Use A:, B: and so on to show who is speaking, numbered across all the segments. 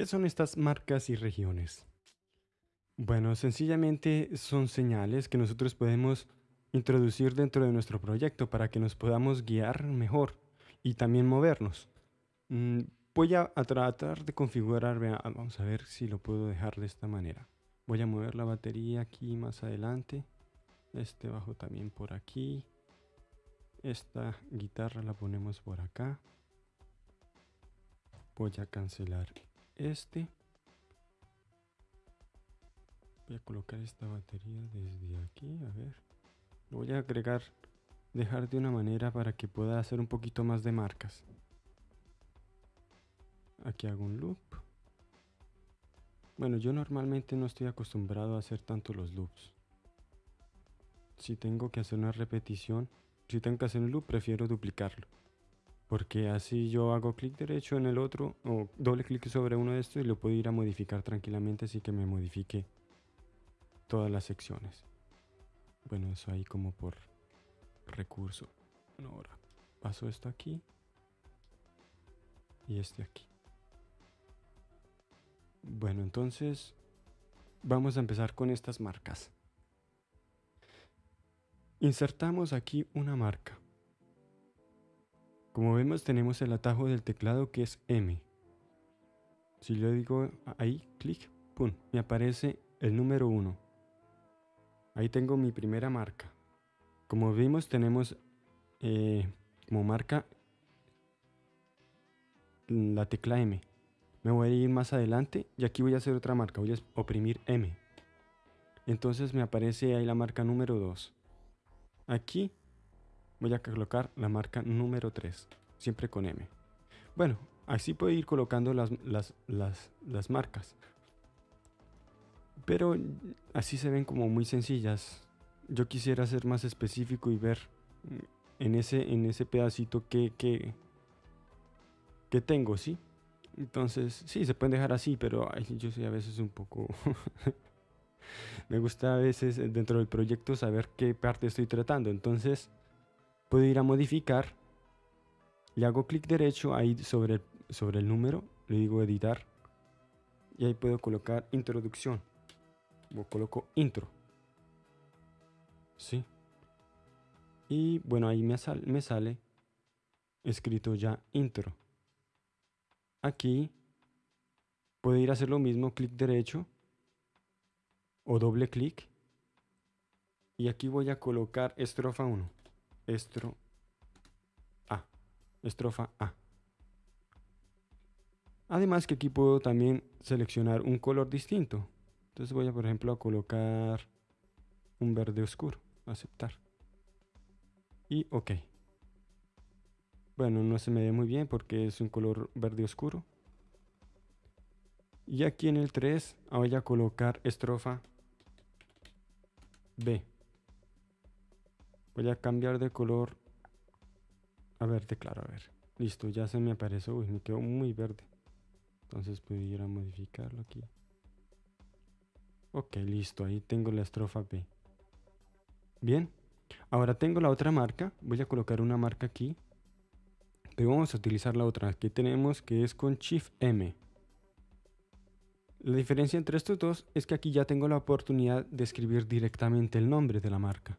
A: ¿Qué son estas marcas y regiones? Bueno, sencillamente son señales que nosotros podemos introducir dentro de nuestro proyecto para que nos podamos guiar mejor y también movernos. Mm, voy a, tratar de configurar, vamos a ver si lo puedo dejar de esta manera. Voy a mover la batería aquí más adelante. Este bajo también por aquí. Esta guitarra la ponemos por acá. Voy a cancelar este. Voy a colocar esta batería desde aquí, a ver. Lo voy a agregar, dejar de una manera para que pueda hacer un poquito más de marcas. Aquí hago un loop. Bueno, yo normalmente no estoy acostumbrado a hacer tanto los loops. Si tengo que hacer una repetición, si tengo que hacer un loop, prefiero duplicarlo. Porque así yo hago clic derecho en el otro o doble clic sobre uno de estos y lo puedo ir a modificar tranquilamente así que me modifique todas las secciones. Bueno, eso ahí como por recurso. Bueno, ahora paso esto aquí y este aquí. Bueno, entonces vamos a empezar con estas marcas. Insertamos aquí una marca. Como vemos tenemos el atajo del teclado que es M. Si yo digo ahí, clic, pum, me aparece el número 1. Ahí tengo mi primera marca. Como vimos tenemos eh, como marca la tecla M. Me voy a ir más adelante y aquí voy a hacer otra marca. Voy a oprimir M. Entonces me aparece ahí la marca número 2. Aquí voy a colocar la marca número 3, siempre con M. Bueno, así puedo ir colocando las, las, marcas. Pero así se ven como muy sencillas. Yo quisiera ser más específico y ver en ese, en ese pedacito que, que, que tengo, ¿sí? Entonces, sí, se pueden dejar así, pero yo soy a veces un poco... Me gusta a veces dentro del proyecto saber qué parte estoy tratando. Entonces, puedo ir a modificar, le hago clic derecho ahí sobre, sobre el número, le digo editar y ahí puedo colocar introducción o coloco intro. Sí. Y bueno, ahí me, me sale escrito ya intro. Aquí puedo ir a hacer lo mismo, clic derecho o doble clic. Y aquí voy a colocar estrofa 1 estro A, estrofa A. Además que aquí puedo también seleccionar un color distinto. Entonces voy a, por ejemplo, a colocar un verde oscuro, aceptar. Y OK. Bueno, no se me ve muy bien porque es un color verde oscuro. Y aquí en el 3 voy a colocar estrofa B. Voy a cambiar de color a verde claro, a ver. Listo, ya se me apareció, uy, me quedó muy verde. Entonces pudiera modificarlo aquí. Ok, listo, ahí tengo la estrofa B. Bien, ahora tengo la otra marca. Voy a colocar una marca aquí. Pero vamos a utilizar la otra que tenemos que es con Shift M. La diferencia entre estos dos es que aquí ya tengo la oportunidad de escribir directamente el nombre de la marca.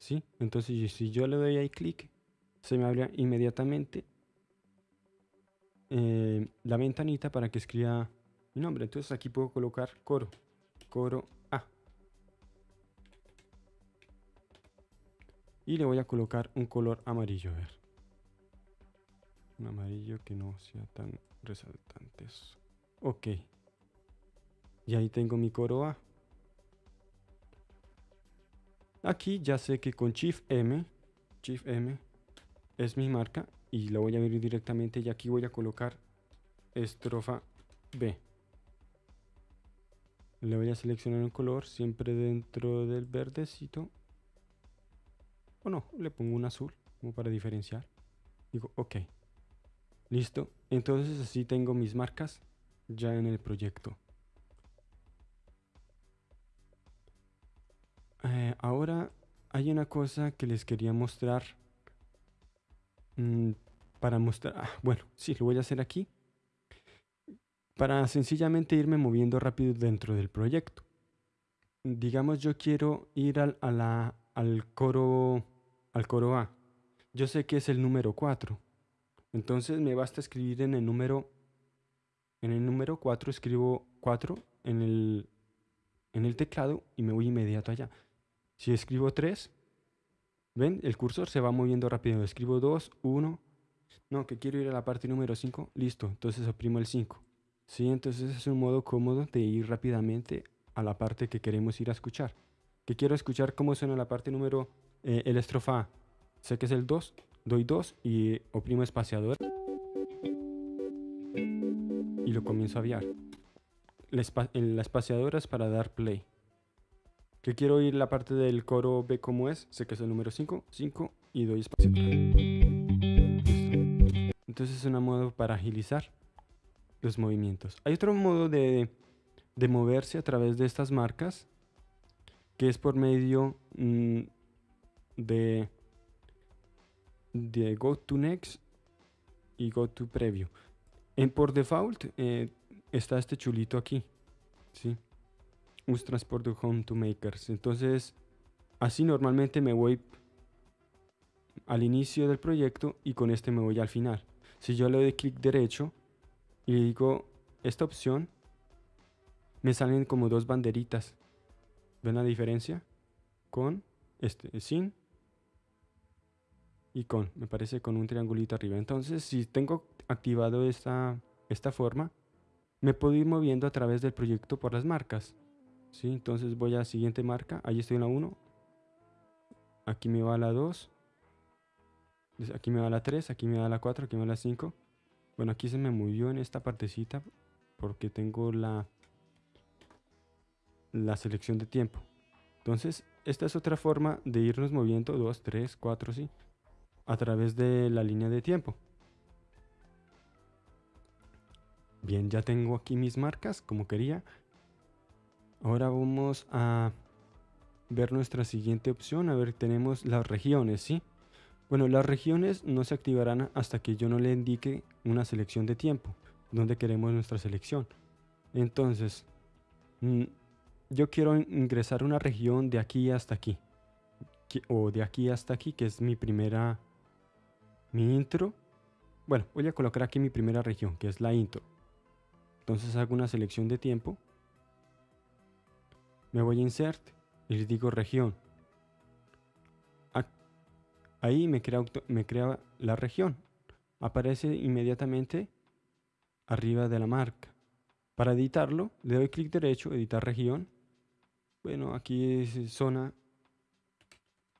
A: ¿Sí? Entonces si yo le doy ahí clic, se me abre inmediatamente eh, la ventanita para que escriba mi nombre. Entonces aquí puedo colocar coro, coro A. Y le voy a colocar un color amarillo, a ver. Un amarillo que no sea tan resaltante. Ok. Y ahí tengo mi coro A. Aquí ya sé que con Shift M, Shift M es mi marca y lo voy a abrir directamente y aquí voy a colocar estrofa B. Le voy a seleccionar un color siempre dentro del verdecito. O no, le pongo un azul como para diferenciar. Digo, ok. Listo. Entonces así tengo mis marcas ya en el proyecto. Eh, ahora hay una cosa que les quería mostrar. Mm, para mostrar... Ah, bueno, sí, lo voy a hacer aquí. para sencillamente irme moviendo rápido dentro del proyecto. Digamos yo quiero ir al, a la, al, coro, al coro A. Yo sé que es el número 4. Entonces me basta escribir en el número en el número 4 escribo 4 en el, en el teclado y me voy inmediato allá. Si escribo 3, ¿ven? El cursor se va moviendo rápido. Escribo 2, 1, no, que quiero ir a la parte número 5, listo, entonces oprimo el 5. Sí, entonces es un modo cómodo de ir rápidamente a la parte que queremos ir a escuchar. Que quiero escuchar cómo suena la parte número, eh, el estrofa A. Sé que es el 2, doy 2 y oprimo espaciador. Y lo comienzo a aviar. La, espaciadora es para dar play. Que quiero oír la parte del coro B como es, sé que es el número 5, 5 y doy espaciadora. Entonces es un modo para agilizar los movimientos. Hay otro modo de, moverse a través de estas marcas que es por medio mm, de, de Go to Next y Go to Preview. En por default eh, está este chulito aquí. ¿sí? Un Transport Home to Makers. Entonces, así normalmente me voy al inicio del proyecto y con este me voy al final. Si yo le doy clic derecho y digo esta opción, me salen como dos banderitas. ¿Ven la diferencia? Con, este, sin y con. Me parece con un triangulito arriba. Entonces, si tengo activado esta, esta forma, me puedo ir moviendo a través del proyecto por las marcas. ¿Sí? Entonces voy a la siguiente marca. Ahí estoy en la 1. Aquí me va la 2 aquí me va la 3, aquí me va la 4, aquí me va la 5. Bueno, aquí se me movió en esta partecita porque tengo la, la selección de tiempo. Entonces, esta es otra forma de irnos moviendo 2, 3, 4, sí, a través de la línea de tiempo. Bien, ya tengo aquí mis marcas como quería. Ahora vamos a ver nuestra siguiente opción. A ver, tenemos las regiones, ¿sí? Bueno, las regiones no se activarán hasta que yo no le indique una selección de tiempo, donde queremos nuestra selección. Entonces, mm, yo quiero ingresar una región de aquí hasta aquí, o de aquí hasta aquí, que es mi primera, mi intro. Bueno, voy a colocar aquí mi primera región, que es la intro. Entonces hago una selección de tiempo. Me voy a insert y le digo región Ahí me crea, me crea la región. Aparece inmediatamente arriba de la marca. Para editarlo, le doy clic derecho, editar región. Bueno, aquí es zona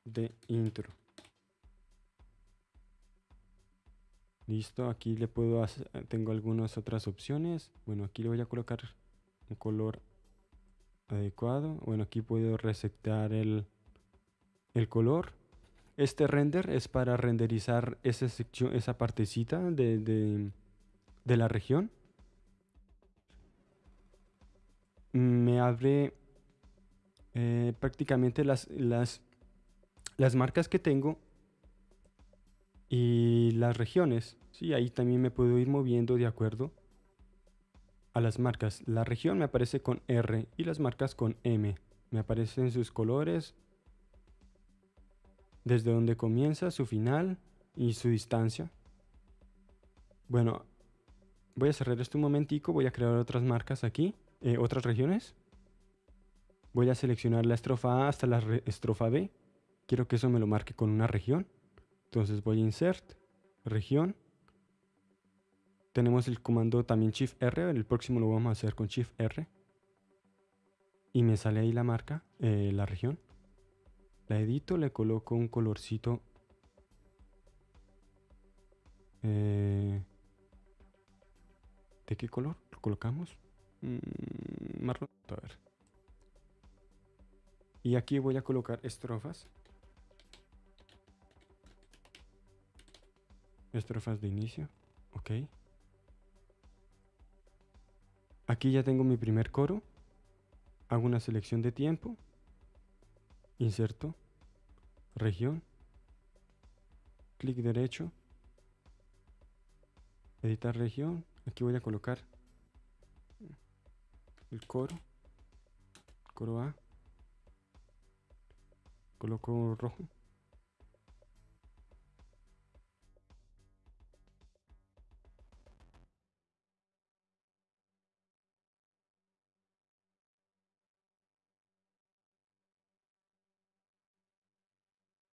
A: de intro. Listo, aquí le puedo hacer, tengo algunas otras opciones. Bueno, aquí le voy a colocar un color adecuado. Bueno, aquí puedo resetar el, el color. Este render es para renderizar esa sección, esa partecita de, la región. Me abre eh, prácticamente las, las, las marcas que tengo y las regiones. Sí, ahí también me puedo ir moviendo de acuerdo a las marcas. La región me aparece con R y las marcas con M. Me aparecen sus colores, desde donde comienza, su final y su distancia. Bueno, voy a cerrar esto un momentico, voy a crear otras marcas aquí, eh, otras regiones. Voy a seleccionar la estrofa A hasta la estrofa B. Quiero que eso me lo marque con una región. Entonces voy a Insert, Región. Tenemos el comando también Shift R, el próximo lo vamos a hacer con Shift R. Y me sale ahí la marca, eh, la región. La edito, le coloco un colorcito. Eh, ¿De qué color lo colocamos? Mm, marrón. A ver. Y aquí voy a colocar estrofas. Estrofas de inicio. Ok. Aquí ya tengo mi primer coro. Hago una selección de tiempo. Inserto región, clic derecho, editar región, aquí voy a colocar el coro. Coro A. Coloco rojo.